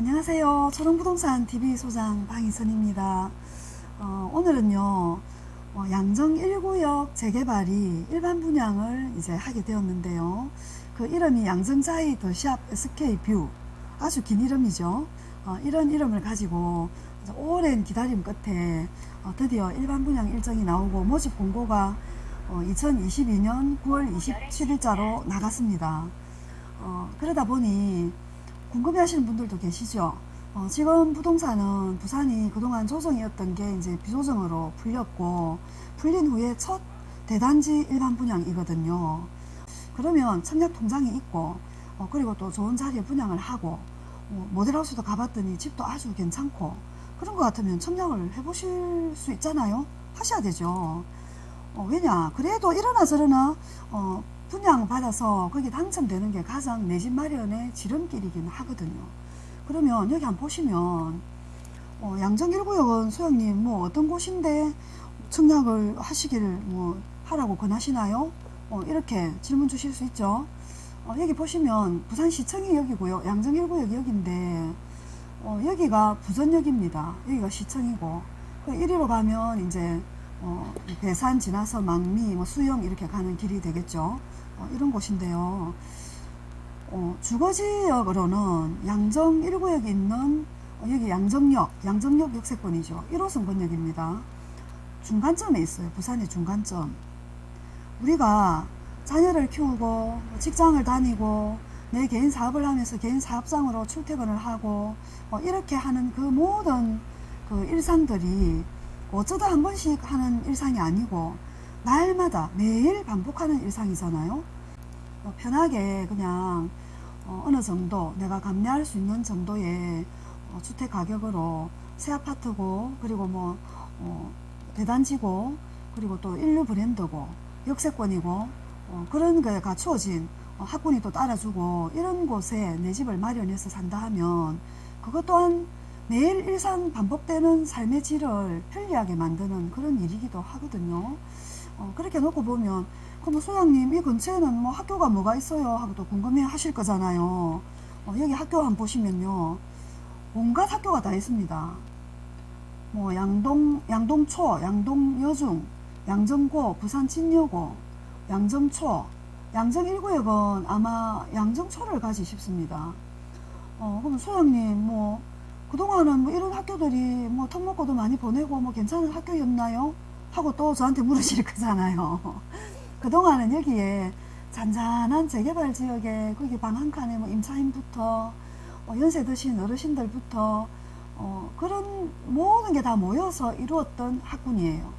안녕하세요. 초롱부동산 TV 소장 방희선입니다. 어, 오늘은요, 어, 양정 1구역 재개발이 일반 분양을 이제 하게 되었는데요. 그 이름이 양정자이 더샵 SK뷰. 아주 긴 이름이죠. 어, 이런 이름을 가지고 오랜 기다림 끝에 어, 드디어 일반 분양 일정이 나오고 모집 공고가 2022년 9월 27일자로 나갔습니다. 어, 그러다 보니 궁금해 하시는 분들도 계시죠? 어, 지금 부동산은 부산이 그동안 조정이었던 게 이제 비조정으로 풀렸고, 풀린 후에 첫 대단지 일반 분양이거든요. 그러면 청약 통장이 있고, 어, 그리고 또 좋은 자리에 분양을 하고, 어, 모델하우스도 가봤더니 집도 아주 괜찮고, 그런 것 같으면 청약을 해보실 수 있잖아요? 하셔야 되죠. 어, 왜냐? 그래도 이러나 저러나, 어, 분양 받아서 거기 당첨되는 게 가장 내 집 마련의 지름길이긴 하거든요. 그러면 여기 한번 보시면 어, 양정 1구역은 소영님 뭐 어떤 곳인데 청약을 하시기를 뭐 하라고 권하시나요? 어, 이렇게 질문 주실 수 있죠. 어, 여기 보시면 부산시청이 여기고요. 양정 1구역 여기인데 어, 여기가 부전역입니다. 여기가 시청이고 그 이리로 가면 이제 어, 배산 지나서 망미, 뭐 수영 이렇게 가는 길이 되겠죠. 어, 이런 곳인데요. 어, 주거지역으로는 양정 1구역에 있는 어, 여기 양정역, 양정역 역세권이죠. 1호선 권역입니다. 중간점에 있어요. 부산의 중간점. 우리가 자녀를 키우고 직장을 다니고 내 개인 사업을 하면서 개인 사업장으로 출퇴근을 하고 어, 이렇게 하는 그 모든 그 일상들이 어쩌다 한 번씩 하는 일상이 아니고 날마다 매일 반복하는 일상이잖아요. 어, 편하게 그냥 어, 느 정도 내가 감내할 수 있는 정도의 어, 주택 가격으로 새 아파트고 그리고 뭐 어, 대단지고 그리고 또 인류 브랜드고 역세권이고 어, 그런 거에 갖추어진 어, 학군이 또 따라주고 이런 곳에 내 집을 마련해서 산다 하면 그것 또한 매일 일상 반복되는 삶의 질을 편리하게 만드는 그런 일이기도 하거든요. 어, 그렇게 놓고 보면 그럼 소장님 이 근처에는 뭐 학교가 뭐가 있어요 하고 또 궁금해 하실 거잖아요. 어, 여기 학교 한번 보시면요. 온갖 학교가 다 있습니다. 뭐 양동 양동초, 양동여중, 양정고, 부산 진여고, 양정초, 양정 1구역은 아마 양정초를 가지 싶습니다. 어, 그럼 소장님 뭐 그동안은 뭐 이런 학교들이 뭐 턱먹고도 많이 보내고 뭐 괜찮은 학교였나요? 하고 또 저한테 물으실 거잖아요. 그동안은 여기에 잔잔한 재개발 지역에 거기 방 한 칸에 뭐 임차인부터 어, 연세 드신 어르신들부터 어, 그런 모든 게 다 모여서 이루었던 학군이에요.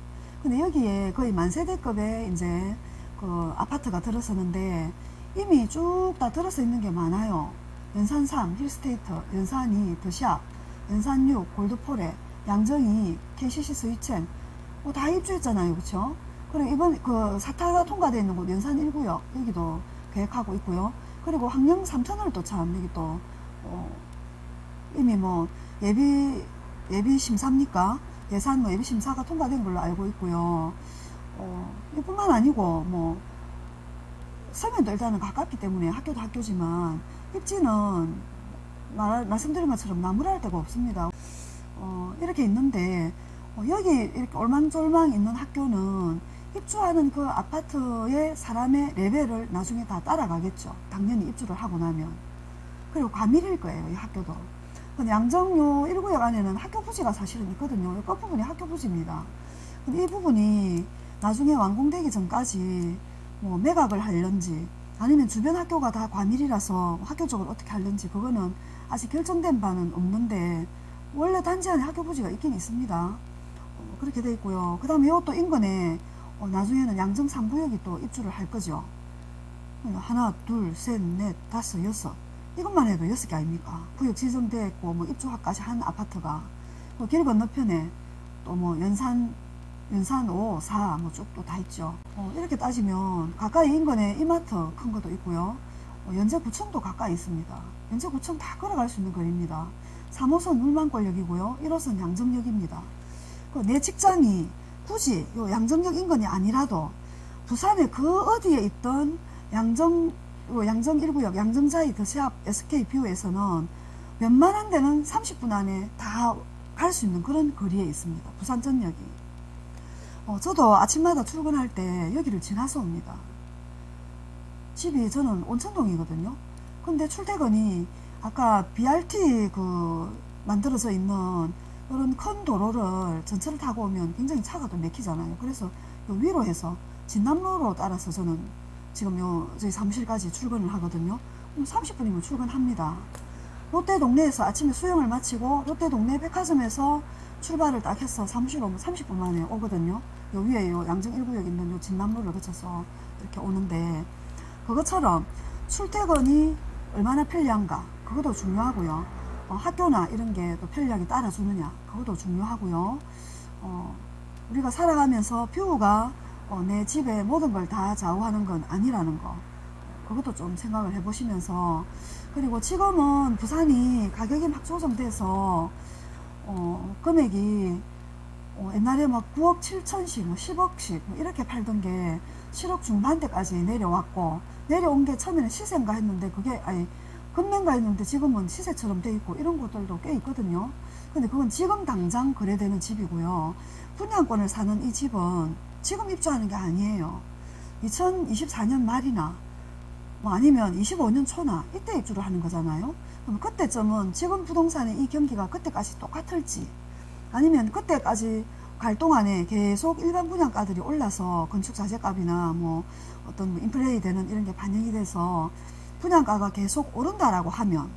근데 여기에 거의 만세대급의 이제 그 아파트가 들어서는데 이미 쭉 다 들어서 있는 게 많아요. 연산 3, 힐스테이트, 연산 2, 더샵, 연산 6, 골드포레, 양정이, KCC 스위첸 뭐다 입주했잖아요. 그쵸? 그리고 이번 그 사타가 통과되어 있는 곳 연산 1구역 여기도 계획하고 있고요. 그리고 황령 3터널 또참 여기 또 어, 이미 뭐 예비 예비 심사입니까? 예산 뭐 예비 심사가 통과된 걸로 알고 있고요. 어, 이뿐만 아니고 뭐 서면도 일단은 가깝기 때문에 학교도 학교지만 입지는 말, 말씀드린 것처럼 나무랄 데가 없습니다. 어, 이렇게 있는데 어, 여기 이렇게 얼망졸망 있는 학교는 입주하는 그 아파트의 사람의 레벨을 나중에 다 따라가겠죠. 당연히 입주를 하고 나면. 그리고 과밀일 거예요, 이 학교도. 양정요 1구역 안에는 학교 부지가 사실은 있거든요. 이 끝부분이 학교 부지입니다. 근데 이 부분이 나중에 완공되기 전까지 뭐 매각을 할런지 아니면 주변 학교가 다 과밀이라서 학교 쪽을 어떻게 할런지 그거는 아직 결정된 바는 없는데 원래 단지 안에 학교 부지가 있긴 있습니다. 어, 그렇게 돼 있고요. 그 다음에 이것도 인근에 어, 나중에는 양정 3구역이 또 입주를 할 거죠. 하나, 둘, 셋, 넷, 다섯, 여섯. 이것만 해도 여섯 개 아닙니까? 구역 지정되어 있고, 뭐 입주학까지 한 아파트가. 뭐길 건너편에 또 뭐 연산, 연산 5, 4, 뭐 쭉 또 다 있죠. 어, 이렇게 따지면 가까이 인근에 이마트 큰 것도 있고요. 어, 연제구청도 가까이 있습니다. 연제구청 다 걸어갈 수 있는 거리입니다. 3호선 울만권역이고요. 1호선 양정역입니다. 그내 직장이 굳이 요 양정역 인근이 아니라도 부산의 그 어디에 있던 양정 요 양정 1구역 양정자이 더샵 SK뷰에서는 웬만한 데는 30분 안에 다 갈 수 있는 그런 거리에 있습니다. 부산 전역이. 어, 저도 아침마다 출근할 때 여기를 지나서 옵니다. 집이 저는 온천동이거든요. 근데 출퇴근이 아까 BRT 그 만들어져 있는 이런 큰 도로를 전철을 타고 오면 굉장히 차가 또 막히잖아요. 그래서 요 위로 해서 진남로로 따라서 저는 지금 요 저희 사무실까지 출근을 하거든요. 그럼 30분이면 출근합니다. 롯데 동네에서 아침에 수영을 마치고 롯데 동네 백화점에서 출발을 딱 해서 사무실 오면 30분 만에 오거든요. 요 위에 요 양정 1구역 있는 요 진남로를 거쳐서 이렇게 오는데 그것처럼 출퇴근이 얼마나 편리한가 그것도 중요하고요. 어, 학교나 이런 게 또 편리하게 따라주느냐. 그것도 중요하고요. 어, 우리가 살아가면서 뷰가 어, 내 집의 모든 걸 다 좌우하는 건 아니라는 거. 그것도 좀 생각을 해보시면서. 그리고 지금은 부산이 가격이 막 조정돼서 어, 금액이 어, 옛날에 막 9억 7천씩, 뭐 10억씩 뭐 이렇게 팔던 게 7억 중반대까지 내려왔고 내려온 게 처음에는 시세인가 했는데 그게 아니 금매인가 했는데 지금은 시세처럼 돼 있고 이런 것들도 꽤 있거든요. 근데 그건 지금 당장 거래되는 집이고요. 분양권을 사는 이 집은 지금 입주하는 게 아니에요. 2024년 말이나 뭐 아니면 25년 초나 이때 입주를 하는 거잖아요. 그럼 그때쯤은 지금 부동산의 이 경기가 그때까지 똑같을지 아니면 그때까지 갈 동안에 계속 일반 분양가들이 올라서 건축 자재값이나 뭐 어떤 뭐 인플레이 되는 이런 게 반영이 돼서 분양가가 계속 오른다라고 하면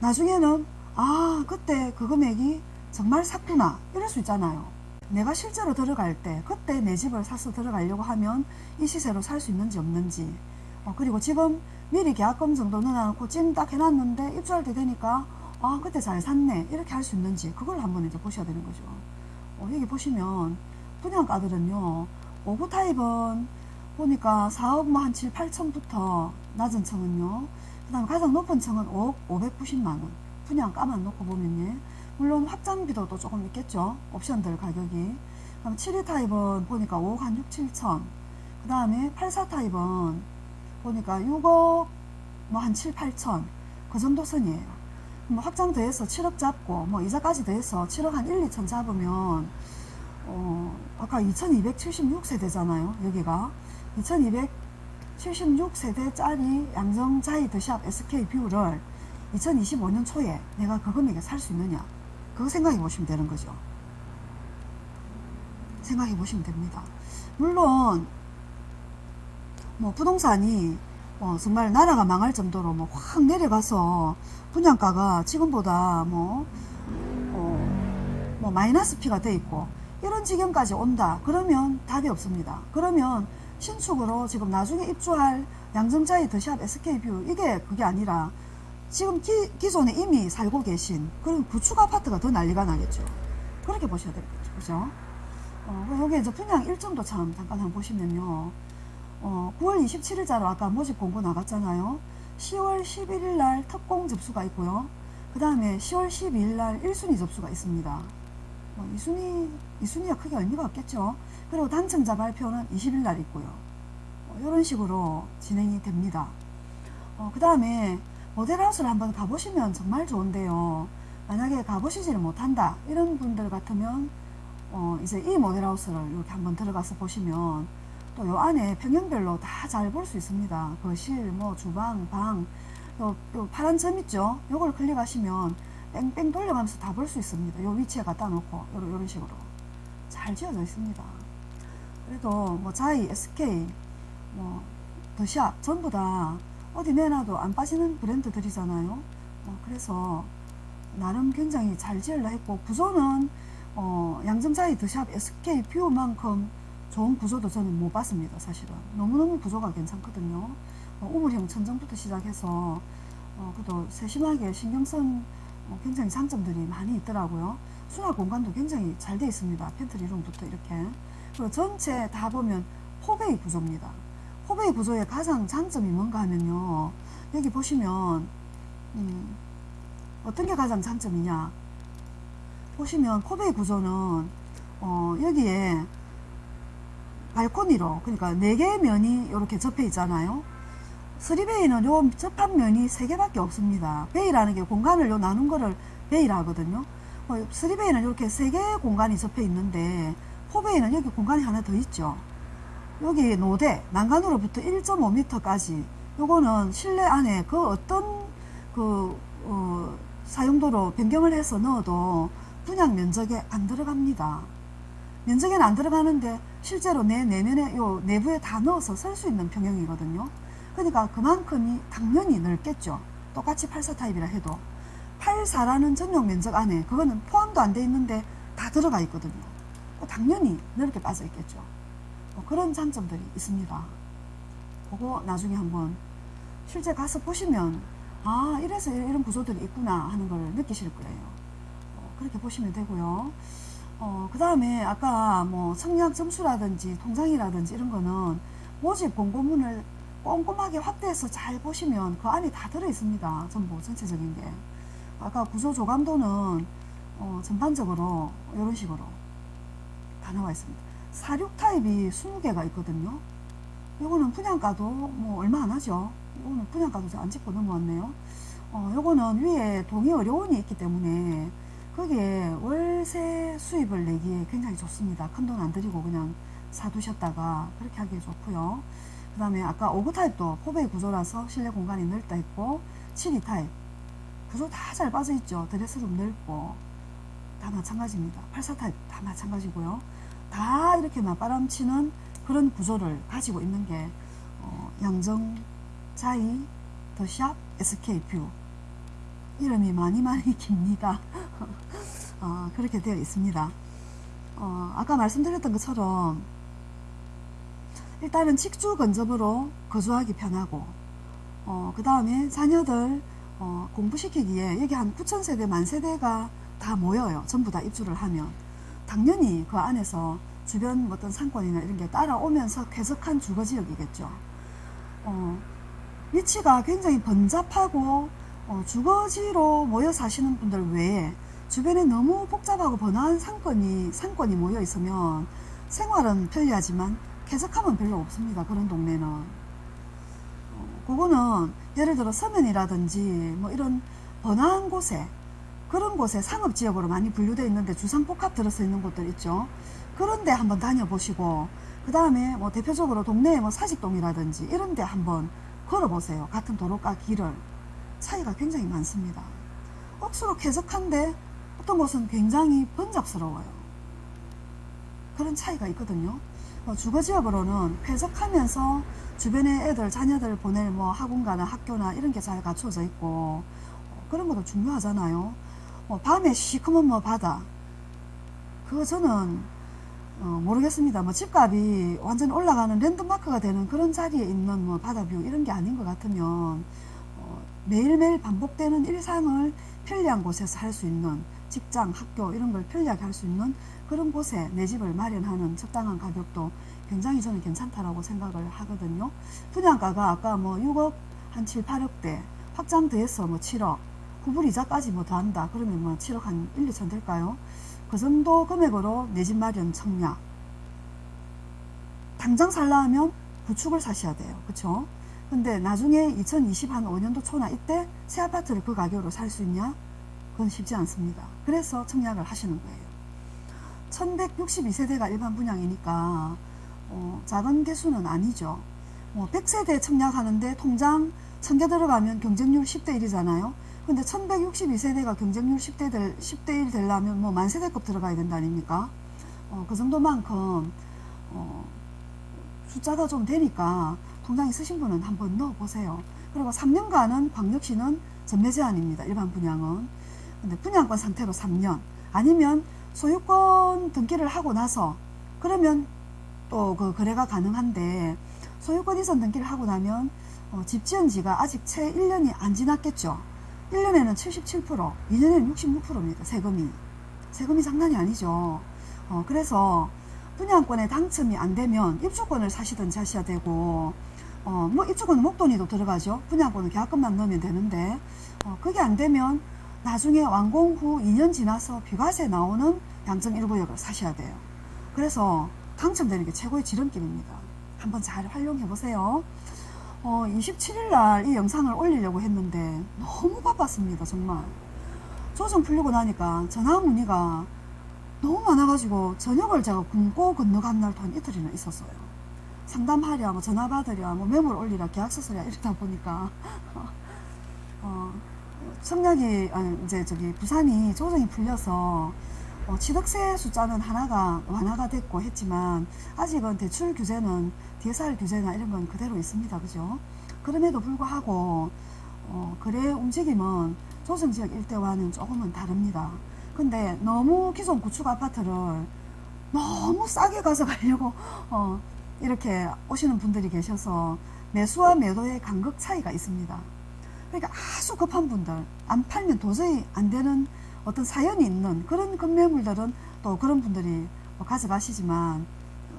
나중에는 아 그때 그 금액이 정말 샀구나 이럴 수 있잖아요. 내가 실제로 들어갈 때 그때 내 집을 사서 들어가려고 하면 이 시세로 살 수 있는지 없는지. 어, 그리고 지금 미리 계약금 정도 넣어놓고 찜딱 해놨는데 입주할 때 되니까 아 그때 잘 샀네 이렇게 할 수 있는지 그걸 한번 이제 보셔야 되는 거죠. 어, 여기 보시면 분양가들은요 5구 타입은 보니까 4억 뭐한 7, 8천부터 낮은 층은요. 그 다음에 가장 높은 층은 5억 590만원. 분양가만 놓고 보면 예. 물론 확장비도 또 조금 있겠죠. 옵션들 가격이. 그럼 72 타입은 보니까 5억 한 6, 7천. 그 다음에 84 타입은 보니까 6억 뭐 한 7, 8천. 그 정도 선이에요. 뭐 확장 더해서 7억 잡고 뭐 이자까지 더해서 7억 한 1, 2천 잡으면 어 아까 2276세대잖아요 여기가 2276세대짜리 양정 자이 더샵 SK 뷰를 2025년 초에 내가 그 금액에 살 수 있느냐? 그거 생각해 보시면 되는 거죠. 생각해 보시면 됩니다. 물론 뭐 부동산이 어, 정말 나라가 망할 정도로 뭐 확 내려가서 분양가가 지금보다 뭐, 어, 뭐 마이너스 피가 돼 있고 이런 지경까지 온다. 그러면 답이 없습니다. 그러면 신축으로 지금 나중에 입주할 양정자이 더샵 SK뷰 이게 그게 아니라 지금 기, 기존에 이미 살고 계신 그런 구축 아파트가 더 난리가 나겠죠 그렇게 보셔야 되겠죠 그죠 어, 여기 이제 분양 일정도 참 잠깐 한번 보시면요 어, 9월 27일자로 아까 모집 공고 나갔잖아요. 10월 11일 날 특공 접수가 있고요. 그 다음에 10월 12일 날 1순위 접수가 있습니다. 뭐 2순위, 2순위가 크게 의미가 없겠죠. 그리고 당첨자 발표는 20일 날 있고요. 어, 이런 식으로 진행이 됩니다. 어, 그 다음에 모델하우스를 한번 가보시면 정말 좋은데요. 만약에 가보시지를 못한다 이런 분들 같으면 어, 이제 이 모델하우스를 이렇게 한번 들어가서 보시면 또 요 안에 평형별로 다 잘 볼 수 있습니다. 거실, 뭐 주방, 방, 요, 요 파란 점 있죠? 요걸 클릭하시면 뺑뺑 돌려가면서 다 볼 수 있습니다. 요 위치에 갖다 놓고 요런 식으로 잘 지어져 있습니다. 그래도 뭐 자이, SK, 뭐 더샵 전부 다 어디 내놔도 안 빠지는 브랜드들이잖아요. 어, 그래서 나름 굉장히 잘 지으려 했고 구조는 어, 양정자이 더샵 SK 뷰만큼 좋은 구조도 저는 못 봤습니다 사실은. 너무너무 구조가 괜찮거든요. 어, 우물형 천정부터 시작해서 어, 그래도 세심하게 신경쓴 어, 굉장히 장점들이 많이 있더라고요. 수납 공간도 굉장히 잘 되어 있습니다. pantry room부터 이렇게 전체 다 보면 포베이 구조입니다 포베이 구조의 가장 장점이 뭔가 하면요 여기 보시면 음, 어떤 게 가장 장점이냐 보시면 포베이 구조는 어, 여기에 발코니로 그러니까 네 개의 면이 이렇게 접해 있잖아요 쓰리베이는 요 접합면이 세 개밖에 없습니다. 베이라는 게 공간을 요 나눈 거를 베이라 하거든요. 어, 쓰리베이는 이렇게 세 개의 공간이 접해 있는데 포베이는 여기 공간이 하나 더 있죠. 여기 노대 난간으로부터 1.5m까지 요거는 실내 안에 그 어떤 그 어, 사용도로 변경을 해서 넣어도 분양 면적에 안 들어갑니다. 면적에는 안 들어가는데 실제로 내 내면에 요 내부에 다 넣어서 쓸수 있는 평형이거든요. 그러니까 그만큼이 당연히 넓겠죠. 똑같이 84 타입이라 해도 84라는 전용 면적 안에 그거는 포함도 안 돼 있는데 다 들어가 있거든요. 당연히 넓게 빠져 있겠죠. 뭐 그런 장점들이 있습니다. 그거 나중에 한번 실제 가서 보시면 아 이래서 이런 구조들이 있구나 하는 걸 느끼실 거예요. 어, 그렇게 보시면 되고요. 어, 그 다음에 아까 뭐 청약 점수라든지 통장이라든지 이런 거는 모집 공고문을 꼼꼼하게 확대해서 잘 보시면 그 안에 다 들어 있습니다. 전부 전체적인 게. 아까 구조 조감도는 어, 전반적으로 이런 식으로 다 나와 있습니다. 사륙 타입이 20개가 있거든요. 요거는 분양가도 뭐 얼마 안 하죠. 요거는 분양가도 안 짚고 넘어왔네요. 어, 요거는 위에 동의 어려운이 있기 때문에 거기에 월세 수입을 내기에 굉장히 좋습니다. 큰 돈 안 들이고 그냥 사두셨다가 그렇게 하기에 좋고요. 그 다음에 아까 5구 타입도 포베이 구조라서 실내 공간이 넓다 있고 72 타입 구조 다 잘 빠져 있죠. 드레스룸 넓고 다 마찬가지입니다. 84 타입 다 마찬가지고요. 다 이렇게 맞바람치는 그런 구조를 가지고 있는 게 어, 양정 자이 더샵 SK 뷰 이름이 많이 많이 깁니다. 어, 그렇게 되어 있습니다. 어, 아까 말씀드렸던 것처럼 일단은 직주 건접으로 거주하기 편하고 어, 그 다음에 자녀들 어, 공부시키기에 여기 한 9천 세대 만 세대가 다 모여요. 전부 다 입주를 하면 당연히 그 안에서 주변 어떤 상권이나 이런 게 따라오면서 쾌적한 주거지역이겠죠. 어, 위치가 굉장히 번잡하고 어, 주거지로 모여 사시는 분들 외에 주변에 너무 복잡하고 번화한 상권이 상권이 모여 있으면 생활은 편리하지만 쾌적함은 별로 없습니다. 그런 동네는. 어, 그거는 예를 들어 서면이라든지 뭐 이런 번화한 곳에 그런 곳에 상업지역으로 많이 분류되어 있는데 주상복합 들어서 있는 곳들 있죠. 그런데 한번 다녀보시고 그 다음에 뭐 대표적으로 동네에 뭐 사직동이라든지 이런 데 한번 걸어보세요. 같은 도로가 길을 차이가 굉장히 많습니다. 억수로 쾌적한데 어떤 곳은 굉장히 번잡스러워요. 그런 차이가 있거든요. 뭐 주거지역으로는 쾌적하면서 주변에 애들, 자녀들 보낼 뭐 학원가나 학교나 이런 게 잘 갖춰져 있고 어, 그런 것도 중요하잖아요. 뭐 밤에 시커먼 뭐 바다. 그거 저는 어, 모르겠습니다. 뭐 집값이 완전 올라가는 랜드마크가 되는 그런 자리에 있는 뭐 바다뷰 이런 게 아닌 것 같으면 어, 매일매일 반복되는 일상을 편리한 곳에서 할 수 있는 직장, 학교 이런 걸 편리하게 할 수 있는 그런 곳에 내 집을 마련하는 적당한 가격도 굉장히 저는 괜찮다라고 생각을 하거든요. 분양가가 아까 뭐 6억 한 7, 8억대 확장 더해서 뭐 7억 구불 이자까지 뭐 더한다 그러면 뭐 7억 한 1, 2천 될까요? 그 정도 금액으로 내 집 마련 청약 당장 살라면 구축을 사셔야 돼요. 그쵸? 근데 나중에 2025년도 초나 이때 새 아파트를 그 가격으로 살 수 있냐? 그건 쉽지 않습니다. 그래서 청약을 하시는 거예요. 1162세대가 일반 분양이니까 어, 작은 개수는 아니죠. 뭐 100세대 청약하는데 통장 1000개 들어가면 경쟁률 10대 1이잖아요. 근데 1162세대가 경쟁률 10대, 될, 10대 1 되려면 뭐 만세대급 들어가야 된다 아닙니까? 어, 그 정도만큼 어, 숫자가 좀 되니까 통장 있으신 분은 한번 넣어보세요. 그리고 3년간은 광역시는 전매 제한입니다. 일반 분양은. 근데 분양권 상태로 3년 아니면 소유권 등기를 하고 나서 그러면 또 그 거래가 가능한데 소유권 이전 등기를 하고 나면 어, 집 지은 지가 아직 채 1년이 안 지났겠죠. 1년에는 77%, 2년에는 66%입니다. 세금이. 세금이 장난이 아니죠. 어, 그래서 분양권에 당첨이 안 되면 입주권을 사시든지 하셔야 되고 어, 뭐 입주권은 목돈이도 들어가죠. 분양권은 계약금만 넣으면 되는데 어, 그게 안 되면 나중에 완공 후 2년 지나서 비과세 나오는 양정 1구역을 사셔야 돼요. 그래서 당첨되는 게 최고의 지름길입니다. 한번 잘 활용해 보세요. 어, 27일 날 이 영상을 올리려고 했는데 너무 바빴습니다. 정말. 조정 풀리고 나니까 전화 문의가 너무 많아가지고 저녁을 제가 굶고 건너간 날도 한 이틀이나 있었어요. 상담하랴, 뭐 전화 받으랴, 뭐 매물 올리랴, 계약서 쓰랴 이러다 보니까 어, 청약이 아니 이제 저기 부산이 조정이 풀려서 어, 취득세 숫자는 하나가 완화가 됐고 했지만 아직은 대출 규제는 DSR 규제나 이런 건 그대로 있습니다. 그죠? 그럼에도 불구하고 어, 거래 움직임은 조정 지역 일대와는 조금은 다릅니다. 근데 너무 기존 구축 아파트를 너무 싸게 가서 가려고 어, 이렇게 오시는 분들이 계셔서 매수와 매도의 간극 차이가 있습니다. 그러니까 아주 급한 분들 안 팔면 도저히 안 되는 어떤 사연이 있는 그런 급매물들은 또 그런 분들이 뭐 가져가시지만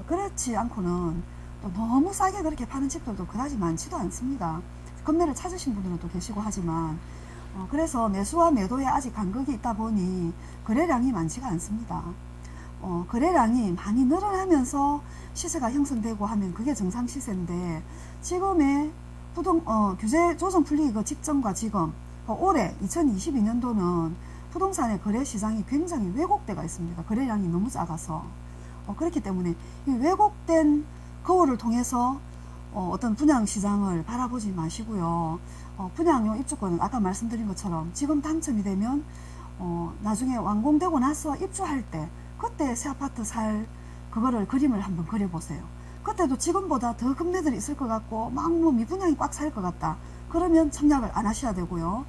그렇지 않고는 또 너무 싸게 그렇게 파는 집들도 그다지 많지도 않습니다. 급매를 찾으신 분들은 또 계시고 하지만 어, 그래서 매수와 매도에 아직 간극이 있다 보니 거래량이 많지가 않습니다. 어, 거래량이 많이 늘어나면서 시세가 형성되고 하면 그게 정상 시세인데 지금의 부동 어, 규제 조정 풀리기 그 직전과 지금 어, 올해 2022년도는 부동산의 거래 시장이 굉장히 왜곡되어 있습니다. 거래량이 너무 작아서 어, 그렇기 때문에 이 왜곡된 거울을 통해서 어, 어떤 분양 시장을 바라보지 마시고요. 어, 분양료 입주권은 아까 말씀드린 것처럼 지금 당첨이 되면 어, 나중에 완공되고 나서 입주할 때 그때 새 아파트 살 그거를 그림을 한번 그려보세요. 그때도 지금보다 더 금매들이 있을 것 같고 막뭐 미분양이 꽉찰것 같다. 그러면 청약을 안 하셔야 되고요.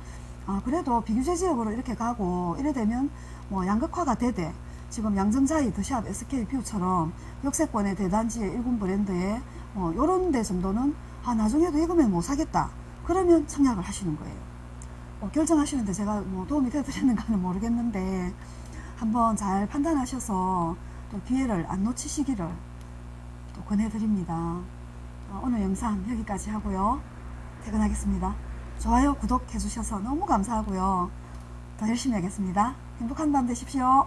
아, 그래도 비규제 지역으로 이렇게 가고 이래 되면 뭐 양극화가 되되 지금 양정자이 더샵 SK뷰처럼 역세권의 대단지의 일군 브랜드에 뭐 요런 데 정도는 아 나중에도 이거면 못 사겠다. 그러면 청약을 하시는 거예요. 어, 결정하시는데 제가 뭐 도움이 되드렸는가는 모르겠는데 한번 잘 판단하셔서 또 기회를 안 놓치시기를 또 권해드립니다. 어, 오늘 영상 여기까지 하고요. 퇴근하겠습니다. 좋아요, 구독 해주셔서 너무 감사하고요. 더 열심히 하겠습니다. 행복한 밤 되십시오.